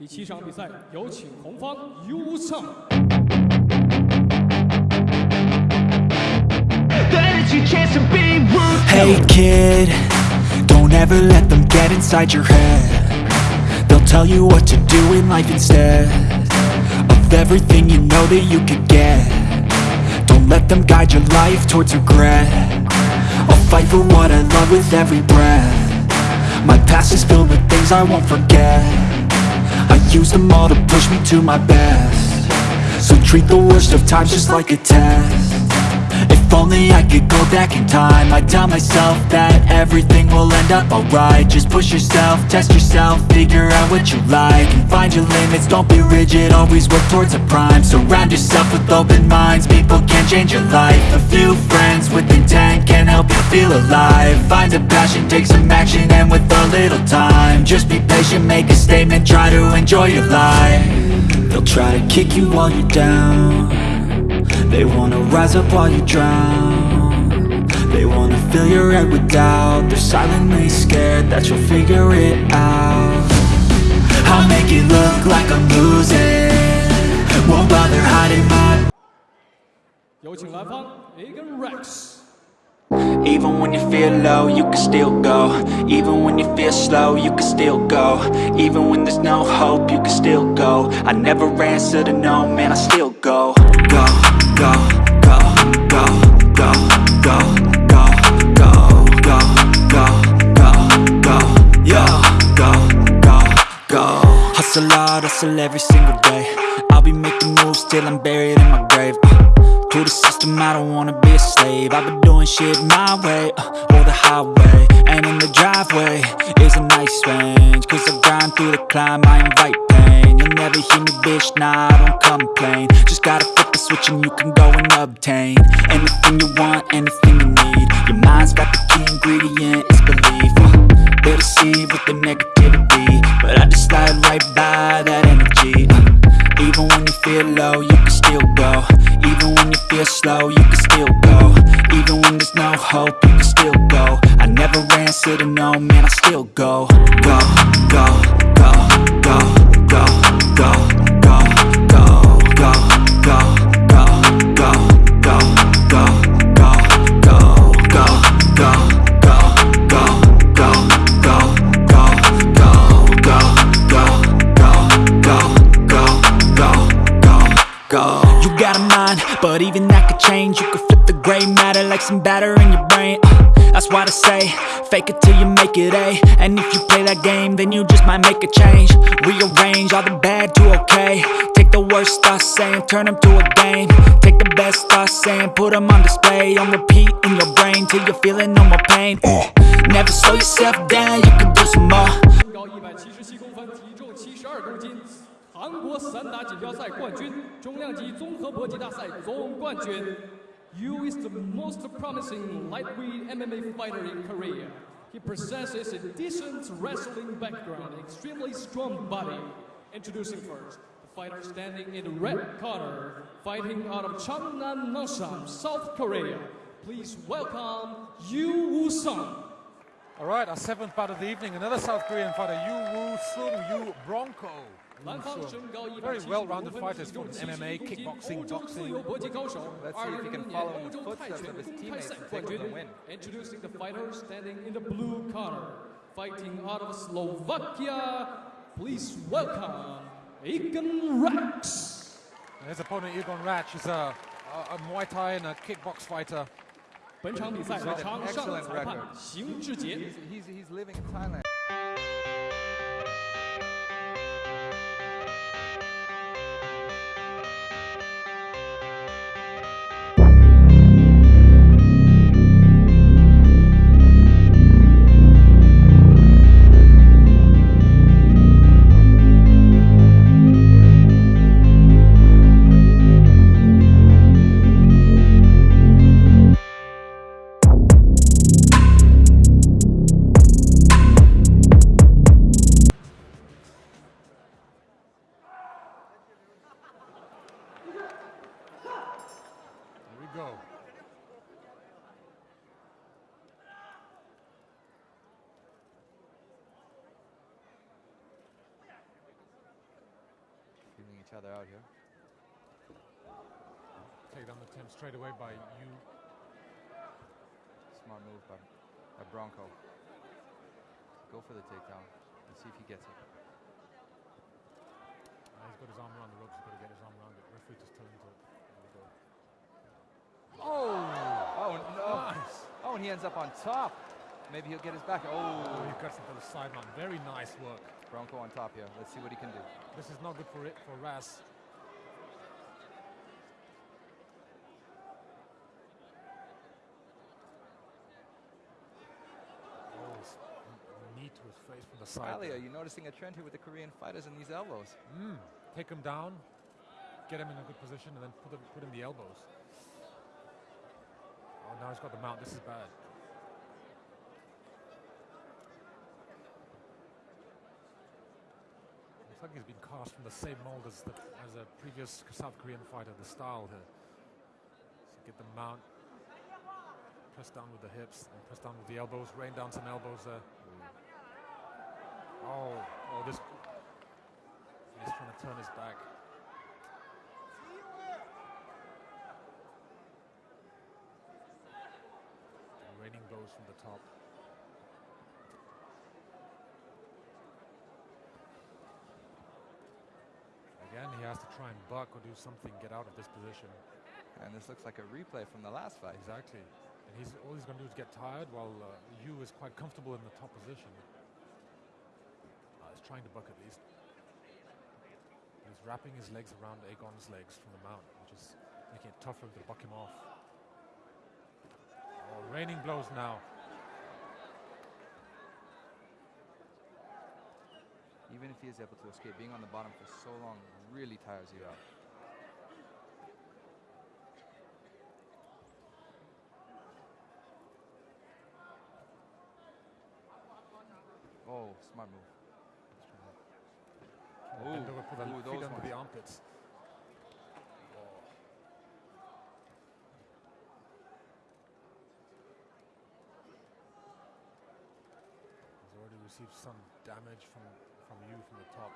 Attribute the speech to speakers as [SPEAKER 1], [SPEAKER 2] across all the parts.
[SPEAKER 1] 第七场比赛，有请红方 U 上。
[SPEAKER 2] That is your chance to be rude.
[SPEAKER 3] Hey kid, don't ever let them get inside your head They'll tell you what to do in life instead Of everything you know that you could get Don't let them guide your life towards regret I'll fight for what I love with every breath My past is filled with things I won't forget I use them all to push me to my best. So treat the worst of times just like a test. If only I could go back in time. I'd tell myself that everything will end up alright. Just push yourself, test yourself, figure out what you like And find your limits, don't be rigid, always work towards a prime. Surround yourself with open minds, people can change your life. A few friends with intent can help you feel alive. Find a passion, take some action, and with a little time Just be patient, make a statement, try to enjoy your life. They'll try to kick you while you're down. They wanna rise up while you drown fill your head with doubt They're silently scared that you'll figure it out I'll make it look like I'm losing Won't bother hiding my
[SPEAKER 1] 有请蓝方 Agan Rex。
[SPEAKER 3] Even when you feel low, you can still go Even when you feel slow, you can still go Even when there's no hope, you can still go I never answer to no, man, I still go Go, go, go, go, go, go, go, go, Hard, hustle every single day. I'll be making moves till I'm buried in my grave. Uh. To the system, I don't wanna be a slave. I've been doing shit my way, uh, or the highway And in the driveway is a nice range. Cause I grind through the climb, I invite pain. You'll never hear me, bitch, nah, I don't complain. Just gotta flip the switch and you can go and obtain Anything you want, anything you need. Your mind's got the key ingredient, it's belief. Uh, They deceive with the negativity But I just slide right by that energy uh, Even when you feel low, you can still go Even when you feel slow, you can still go Even when there's no hope, you can still go I never answer to no, man, I still go, go, go, go, go, go, go, go, go, go, go, like some batter in your brain. Uh, that's why they say, fake it till you make it A. And if you play that game, then you just might make a change. Rearrange all the bad to okay. Take the worst thoughts saying, turn them to a game. Take the best thoughts saying, put them on display. On repeat in your brain till you're feeling no more pain. Uh, never slow yourself down, you can do some more.
[SPEAKER 1] 身高一百七十七公分，体重七十二公斤，韩国散打锦标赛冠军，重量级综合搏击大赛总冠军。 Yu is the most promising lightweight MMA fighter in Korea. He possesses a decent wrestling background, extremely strong body. Introducing first, the fighter standing in the red corner, fighting out of Changnan, Nanshan, South Korea. Please welcome Yu Woo-sung.
[SPEAKER 4] All right, our seventh bout of the evening, another South Korean fighter, Yu Woo Sung Yu Bronco. Very well-rounded fighters from MMA, kickboxing, boxing.
[SPEAKER 5] Let's see if he can follow in the footsteps of his teammates and take the win.
[SPEAKER 1] Introducing the fighter standing in the blue corner, fighting out of Slovakia. Please welcome Egon Rax.
[SPEAKER 4] His opponent, Egon Ratch, is a, a, a Muay Thai and a kickbox fighter.
[SPEAKER 1] 本场比赛场上裁判邢志杰。
[SPEAKER 5] Each other out here.
[SPEAKER 4] Takedown attempt straight away by Yu.
[SPEAKER 5] Smart move by, by Bronco. Go for the takedown and see if he gets it.
[SPEAKER 4] Uh, he's got his arm around the ropes. He's got to get his arm around it. Referee just telling him to. Go.
[SPEAKER 5] Oh! Oh no!
[SPEAKER 4] Nice.
[SPEAKER 5] Oh, and he ends up on top. Maybe he'll get his back.
[SPEAKER 4] Oh,
[SPEAKER 5] Oh!
[SPEAKER 4] he cuts into the sideline. Very nice work.
[SPEAKER 5] Bronco on top here. Let's see what he can do.
[SPEAKER 4] This is not good for it for Raz. Oh, knee to his face from the side.
[SPEAKER 5] Ali, are you noticing a trend here with the Korean fighters and these elbows?
[SPEAKER 4] Mm. Take him down, get him in a good position, and then put him, put in the elbows. Oh, now he's got the mount. This is bad. Looks like he's been cast from the same mold as the as a previous South Korean fighter. The style here. So get the mount, press down with the hips, and press down with the elbows. Rain down some elbows there. Oh, oh, this He's trying to turn his back. Raining blows from the top. Again, he has to try and buck or do something, get out of this position.
[SPEAKER 5] And this looks like a replay from the last fight.
[SPEAKER 4] Exactly. And he's all he's going to do is get tired while uh, Yu is quite comfortable in the top position. Uh, he's trying to buck at least. He's wrapping his legs around Aegon's legs from the mount, which is making it tougher to buck him off. Oh, raining blows now.
[SPEAKER 5] Even if he is able to escape, being on the bottom for so long really tires you out. Oh, smart move.
[SPEAKER 4] Bend over, put the
[SPEAKER 5] ooh,
[SPEAKER 4] feet
[SPEAKER 5] those
[SPEAKER 4] under the armpits. He's already received some damage from, from you from the top.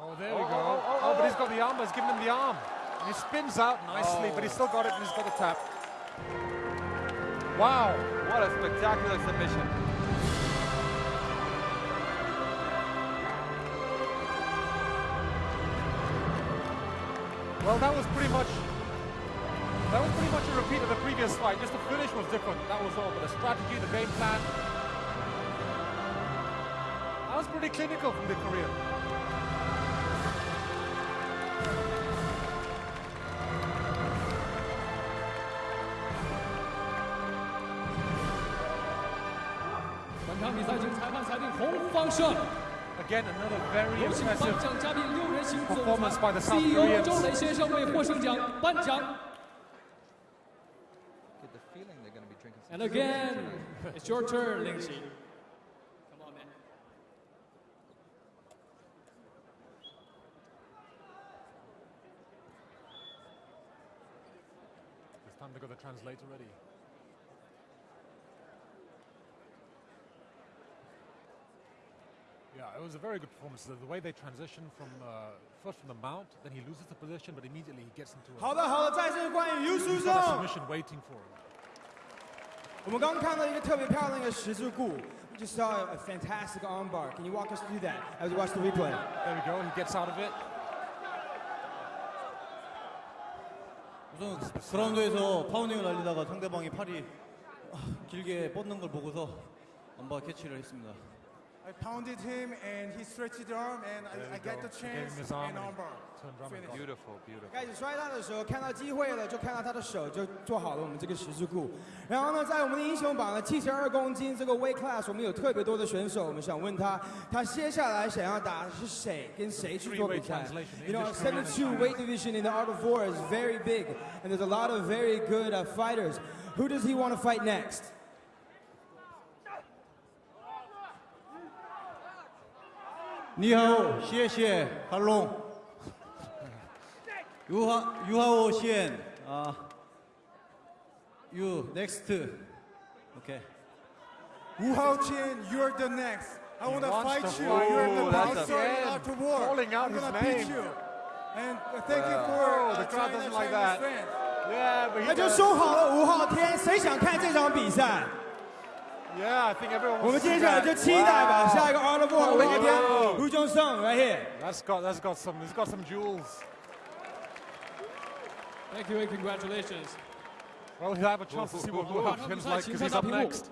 [SPEAKER 4] Oh, there we
[SPEAKER 5] Oh,
[SPEAKER 4] go.
[SPEAKER 5] oh, oh,
[SPEAKER 4] Oh, but
[SPEAKER 5] oh,
[SPEAKER 4] he's got the arm. He's given him the arm. And he spins out nicely, but he's oh. still got it and he's got the tap. Wow.
[SPEAKER 5] What a spectacular submission.
[SPEAKER 4] Well, that was pretty much that was pretty much a repeat of the previous fight, just the finish was different, that was all, but the strategy, the game plan... That was pretty clinical from the Korean. Again, another very impressive performance by the South
[SPEAKER 1] And
[SPEAKER 5] soup
[SPEAKER 1] again,
[SPEAKER 5] tonight.
[SPEAKER 1] it's your turn, Ling Xi. Come on, man.
[SPEAKER 4] It's time to go to the translator ready. Yeah, it was a very good performance. The, the way they transition from uh, first from the mount, then he loses the position, but immediately he gets into a,
[SPEAKER 6] 好的，好的，再次欢迎 Yu
[SPEAKER 4] he's
[SPEAKER 6] Su
[SPEAKER 4] got a
[SPEAKER 6] Song。
[SPEAKER 4] submission waiting for him.
[SPEAKER 6] 我们刚刚看到一个特别漂亮的十字固，we just saw a fantastic armbar. Can you walk us through that as we watch the replay?
[SPEAKER 4] There we go. He gets out of it.
[SPEAKER 7] 우선 그라운드에서 파운딩을 날리다가 상대방이 팔이 아, 길게 뻗는 걸 보고서 엄바 캐치를 했습니다.
[SPEAKER 6] I pounded him and he stretched his arm and
[SPEAKER 4] There we
[SPEAKER 6] I, I get
[SPEAKER 4] go.
[SPEAKER 6] the
[SPEAKER 4] He gave him
[SPEAKER 6] chance
[SPEAKER 4] his arm
[SPEAKER 6] and
[SPEAKER 4] and he
[SPEAKER 6] armbar.
[SPEAKER 4] turned around and got it.
[SPEAKER 5] Beautiful, beautiful.
[SPEAKER 6] 开始摔他的时候，看到机会了，就看到他的手，就做好了我们这个十字固。然后呢，在我们的英雄榜呢，七十二公斤这个 weight class，我们有特别多的选手，我们想问他，他接下来想要打的是谁，跟谁去做比赛
[SPEAKER 4] Three-way translation,
[SPEAKER 6] You know,
[SPEAKER 4] English, Korean, and
[SPEAKER 6] 72
[SPEAKER 4] Chinese.
[SPEAKER 6] weight division in the art of war is very big, and there's a lot of very good uh, fighters. Who does he want to fight next?
[SPEAKER 7] 你好谢谢韩龙如何如何我选啊有 next okay
[SPEAKER 6] 五号签 you're the next i
[SPEAKER 8] wanna
[SPEAKER 6] fight you you're the next
[SPEAKER 4] thing
[SPEAKER 6] i wanna
[SPEAKER 4] thank
[SPEAKER 6] you and thank you for all
[SPEAKER 4] the troubles like that yeah
[SPEAKER 6] 那就说好了五号天谁想看这场比赛
[SPEAKER 4] Yeah, I think everyone
[SPEAKER 6] 我
[SPEAKER 4] wants
[SPEAKER 6] 们
[SPEAKER 4] to see
[SPEAKER 6] 接下来
[SPEAKER 4] that.
[SPEAKER 6] 就期待吧，
[SPEAKER 4] Wow.
[SPEAKER 6] 下一个 Art of War，吴昊天
[SPEAKER 4] Wow.
[SPEAKER 6] ，Wu Jongsheng right here。
[SPEAKER 4] That's got that's got some it's got some jewels.
[SPEAKER 1] Thank you and congratulations.
[SPEAKER 4] Well, he'll have a chance to see what Wu
[SPEAKER 1] 好，
[SPEAKER 4] Hao
[SPEAKER 1] 那比
[SPEAKER 4] Qian's
[SPEAKER 1] 赛
[SPEAKER 4] like
[SPEAKER 1] 请
[SPEAKER 4] because
[SPEAKER 1] 上
[SPEAKER 4] he's
[SPEAKER 1] 大
[SPEAKER 4] up
[SPEAKER 1] 屏幕
[SPEAKER 4] next.。